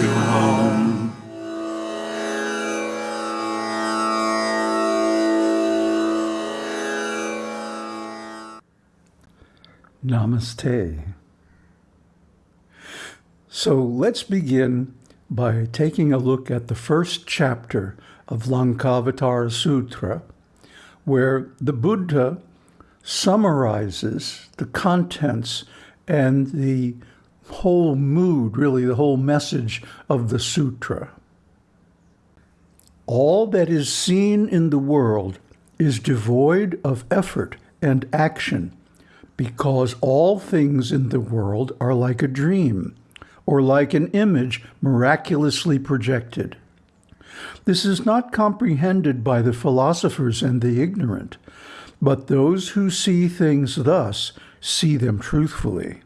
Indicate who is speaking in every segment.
Speaker 1: to home.
Speaker 2: Namaste. So let's begin by taking a look at the first chapter of Lankavatara Sutra, where the Buddha summarizes the contents and the whole mood, really the whole message of the sutra. All that is seen in the world is devoid of effort and action because all things in the world are like a dream or like an image miraculously projected. This is not comprehended by the philosophers and the ignorant, but those who see things thus see them truthfully.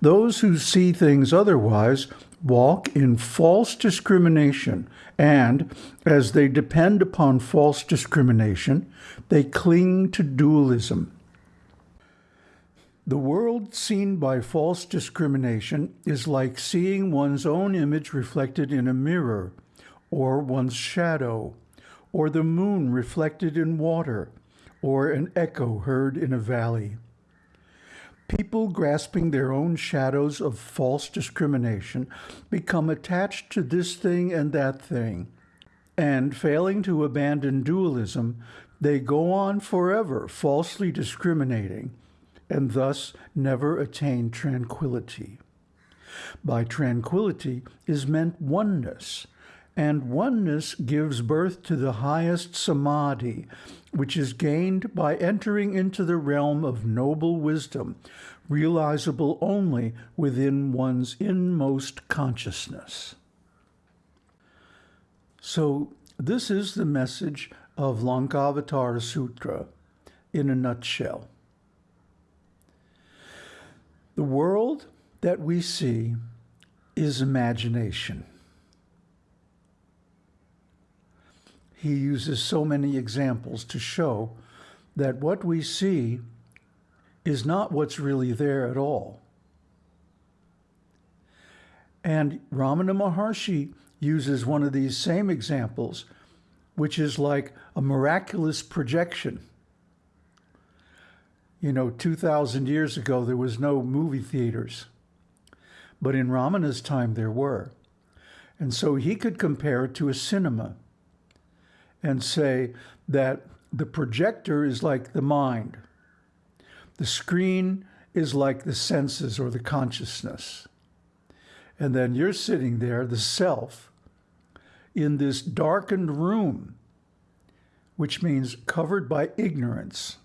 Speaker 2: Those who see things otherwise walk in false discrimination, and as they depend upon false discrimination, they cling to dualism. The world seen by false discrimination is like seeing one's own image reflected in a mirror, or one's shadow, or the moon reflected in water, or an echo heard in a valley. People grasping their own shadows of false discrimination become attached to this thing and that thing, and failing to abandon dualism, they go on forever falsely discriminating, and thus never attain tranquility. By tranquility is meant oneness, and oneness gives birth to the highest samadhi, which is gained by entering into the realm of noble wisdom, realizable only within one's inmost consciousness. So this is the message of Lankavatara Sutra in a nutshell. The world that we see is imagination. He uses so many examples to show that what we see is not what's really there at all. And Ramana Maharshi uses one of these same examples, which is like a miraculous projection. You know, 2,000 years ago, there was no movie theaters. But in Ramana's time, there were. And so he could compare it to a cinema and say that the projector is like the mind. The screen is like the senses or the consciousness. And then you're sitting there, the self, in this darkened room, which means covered by ignorance,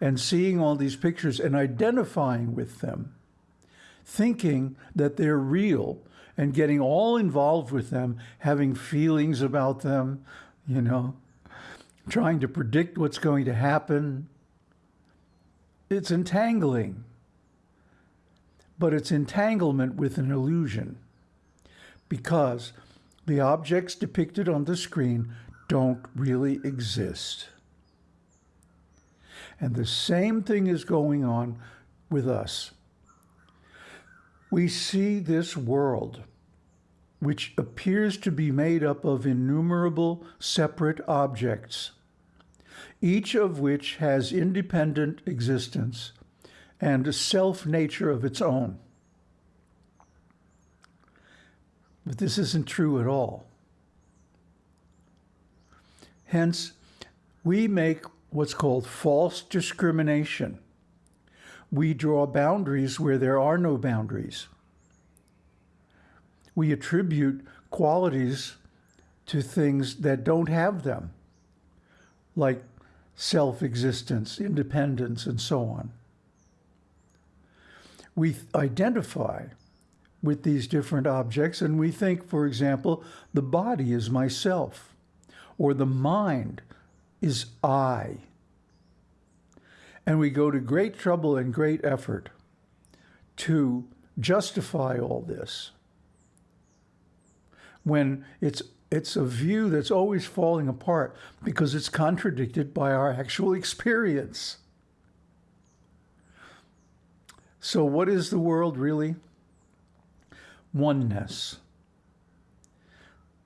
Speaker 2: and seeing all these pictures and identifying with them, thinking that they're real and getting all involved with them, having feelings about them, you know, trying to predict what's going to happen. It's entangling, but it's entanglement with an illusion because the objects depicted on the screen don't really exist. And the same thing is going on with us we see this world, which appears to be made up of innumerable separate objects, each of which has independent existence and a self-nature of its own. But this isn't true at all. Hence, we make what's called false discrimination we draw boundaries where there are no boundaries. We attribute qualities to things that don't have them, like self-existence, independence, and so on. We identify with these different objects and we think, for example, the body is myself, or the mind is I. And we go to great trouble and great effort to justify all this when it's it's a view that's always falling apart because it's contradicted by our actual experience. So what is the world really? oneness.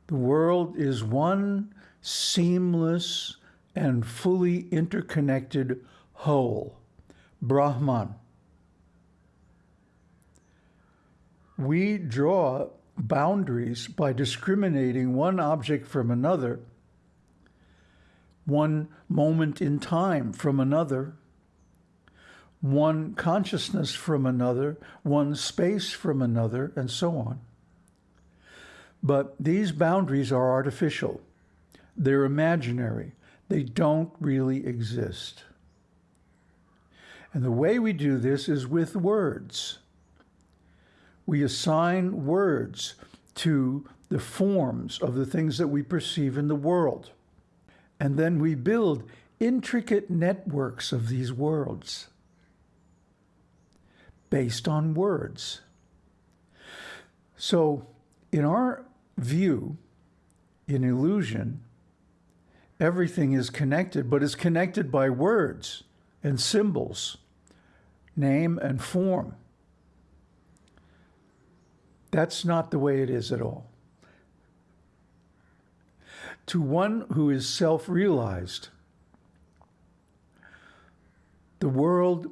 Speaker 2: The world is one seamless and fully interconnected whole, Brahman. We draw boundaries by discriminating one object from another, one moment in time from another, one consciousness from another, one space from another, and so on. But these boundaries are artificial. They're imaginary. They don't really exist. And the way we do this is with words. We assign words to the forms of the things that we perceive in the world. And then we build intricate networks of these worlds based on words. So in our view, in illusion, everything is connected, but is connected by words and symbols, name and form. That's not the way it is at all. To one who is self-realized, the world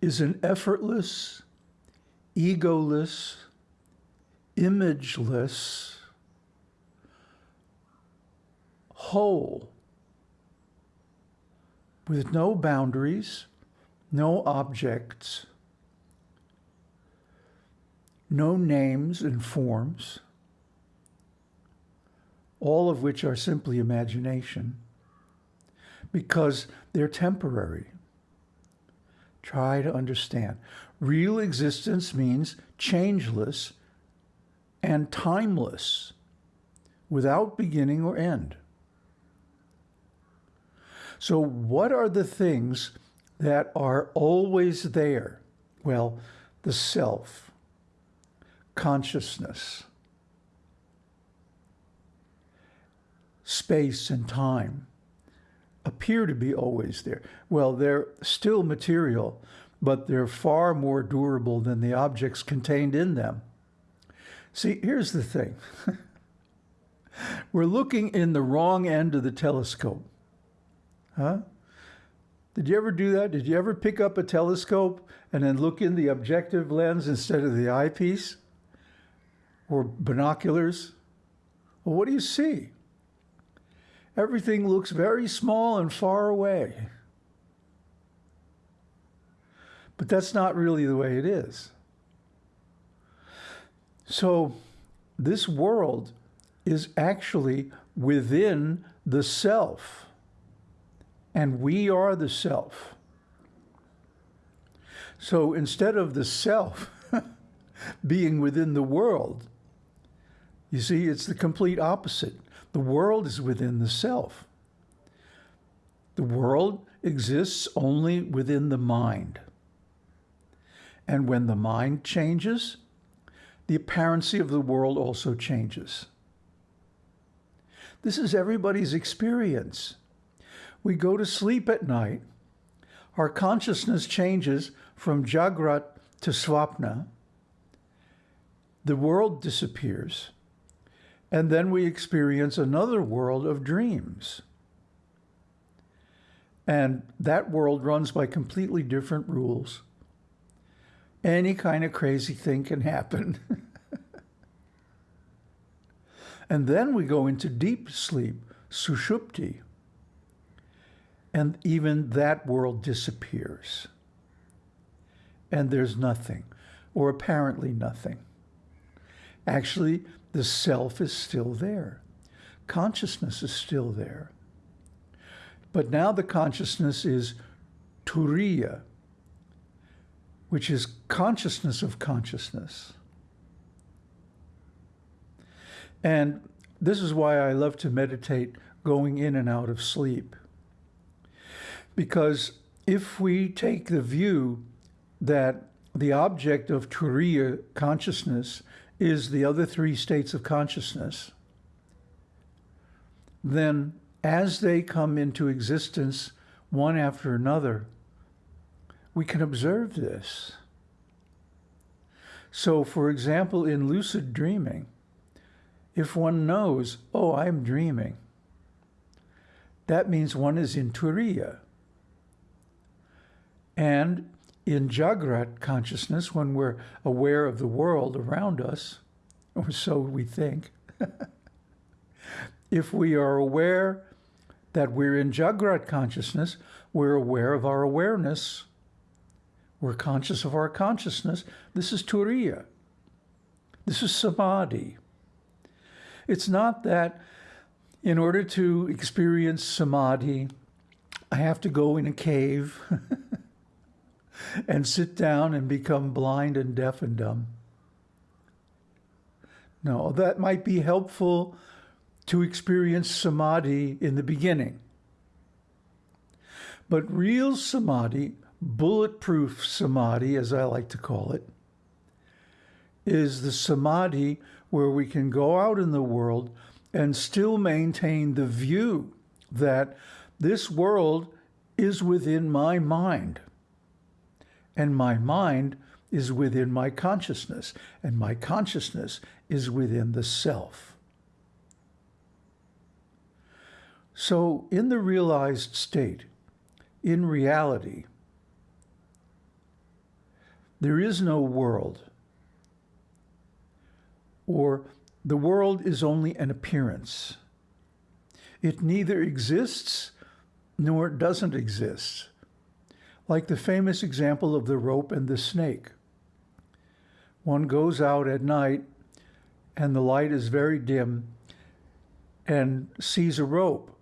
Speaker 2: is an effortless, egoless, imageless whole with no boundaries, no objects, no names and forms, all of which are simply imagination, because they're temporary. Try to understand. Real existence means changeless and timeless, without beginning or end. So what are the things that are always there? Well, the self, consciousness, space and time appear to be always there. Well, they're still material, but they're far more durable than the objects contained in them. See, here's the thing. We're looking in the wrong end of the telescope. Huh? Did you ever do that? Did you ever pick up a telescope and then look in the objective lens instead of the eyepiece? Or binoculars? Well, what do you see? Everything looks very small and far away. But that's not really the way it is. So this world is actually within the self and we are the self. So instead of the self being within the world, you see, it's the complete opposite. The world is within the self. The world exists only within the mind. And when the mind changes, the apparency of the world also changes. This is everybody's experience. We go to sleep at night. Our consciousness changes from Jagrat to Swapna. The world disappears. And then we experience another world of dreams. And that world runs by completely different rules. Any kind of crazy thing can happen. and then we go into deep sleep, sushupti and even that world disappears. And there's nothing, or apparently nothing. Actually, the self is still there. Consciousness is still there. But now the consciousness is turiya, which is consciousness of consciousness. And this is why I love to meditate going in and out of sleep. Because if we take the view that the object of Turiya consciousness is the other three states of consciousness, then as they come into existence one after another, we can observe this. So, for example, in lucid dreaming, if one knows, oh, I'm dreaming, that means one is in Turiya. And in Jagrat consciousness, when we're aware of the world around us, or so we think, if we are aware that we're in Jagrat consciousness, we're aware of our awareness, we're conscious of our consciousness. This is Turiya. This is Samadhi. It's not that in order to experience Samadhi, I have to go in a cave and sit down and become blind and deaf and dumb. No, that might be helpful to experience samadhi in the beginning. But real samadhi, bulletproof samadhi, as I like to call it, is the samadhi where we can go out in the world and still maintain the view that this world is within my mind and my mind is within my consciousness, and my consciousness is within the self. So, in the realized state, in reality, there is no world, or the world is only an appearance. It neither exists nor doesn't exist like the famous example of the rope and the snake. One goes out at night and the light is very dim and sees a rope,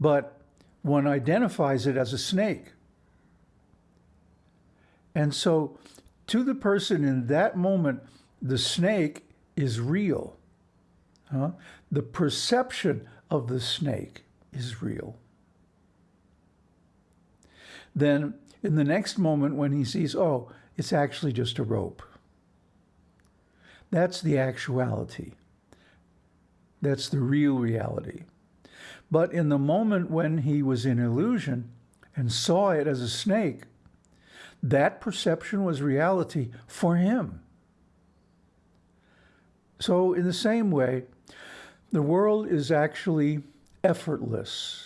Speaker 2: but one identifies it as a snake. And so to the person in that moment, the snake is real. Huh? The perception of the snake is real then in the next moment when he sees, oh, it's actually just a rope. That's the actuality. That's the real reality. But in the moment when he was in illusion and saw it as a snake, that perception was reality for him. So in the same way, the world is actually effortless.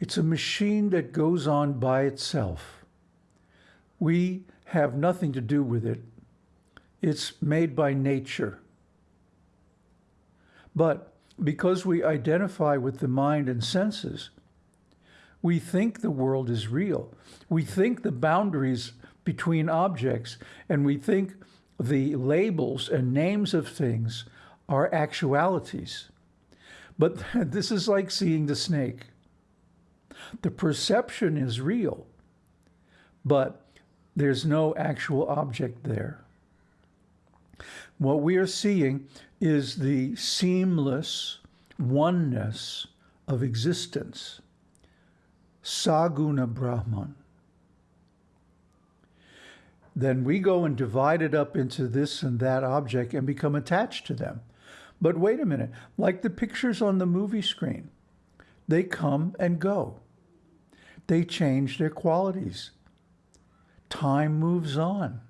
Speaker 2: It's a machine that goes on by itself. We have nothing to do with it. It's made by nature. But because we identify with the mind and senses, we think the world is real. We think the boundaries between objects and we think the labels and names of things are actualities. But this is like seeing the snake. The perception is real, but there's no actual object there. What we are seeing is the seamless oneness of existence, Saguna Brahman. Then we go and divide it up into this and that object and become attached to them. But wait a minute, like the pictures on the movie screen, they come and go they change their qualities. Time moves on.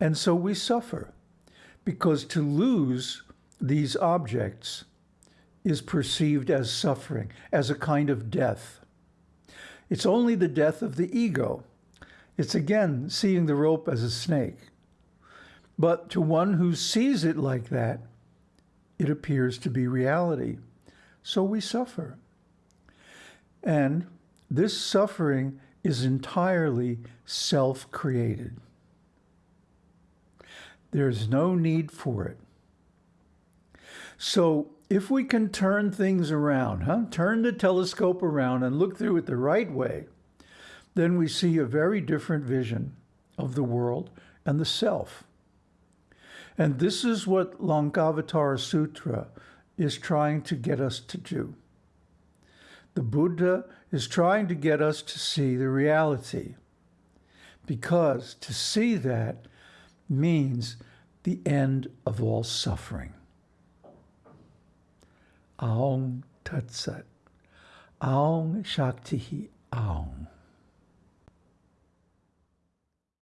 Speaker 2: And so we suffer because to lose these objects is perceived as suffering, as a kind of death. It's only the death of the ego. It's again seeing the rope as a snake. But to one who sees it like that, it appears to be reality. So we suffer. And this suffering is entirely self-created. There's no need for it. So if we can turn things around, huh? turn the telescope around and look through it the right way, then we see a very different vision of the world and the self. And this is what Lankavatara Sutra is trying to get us to do. The Buddha is trying to get us to see the reality because to see that means the end of all suffering. Om Tat Sat. Om Shakti Om.